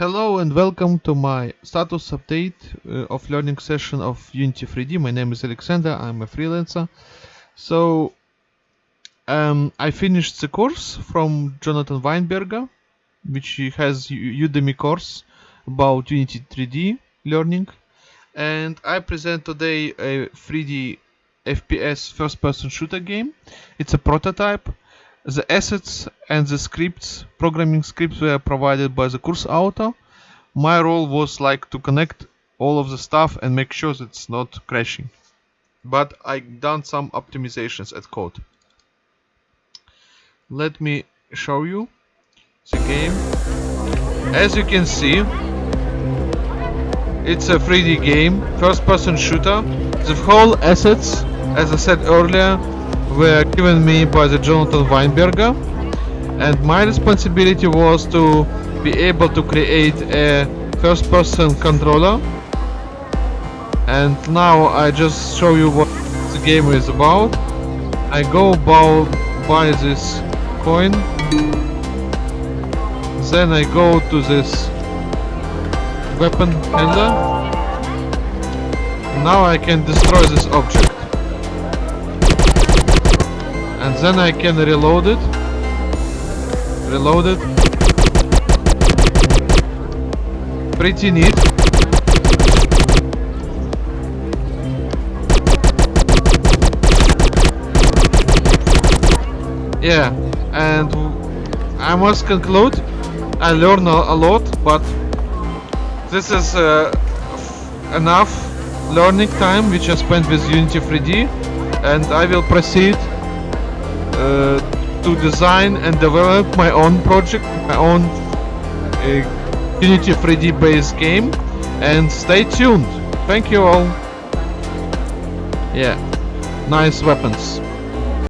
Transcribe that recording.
Hello and welcome to my status update uh, of learning session of Unity 3D. My name is Alexander, I'm a freelancer. So um, I finished the course from Jonathan Weinberger, which has Udemy course about Unity 3D learning. And I present today a 3D FPS first person shooter game. It's a prototype. The assets and the scripts, programming scripts were provided by the course author. My role was like to connect all of the stuff and make sure that it's not crashing. But I done some optimizations at code. Let me show you the game. As you can see, it's a 3D game, first person shooter. The whole assets, as I said earlier, were given me by the Jonathan Weinberger and my responsibility was to be able to create a first person controller. And now I just show you what the game is about. I go buy this coin. Then I go to this weapon handler. Now I can destroy this object and then I can reload it. Reload it. Pretty neat. Yeah and I must conclude. I learned a, lot but this is uh, enough learning time which I spent with Unity 3D and I will proceed to design and develop my own project, my own uh, Unity 3D based game and stay tuned. Thank you all. Yeah, nice weapons.